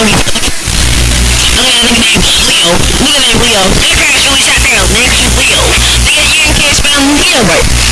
Look at the name, Leo. Look at Leo. name, Leo. Nigga, that's Leo. Nigga, that's Leo. Nigga, you can't spell Leo right.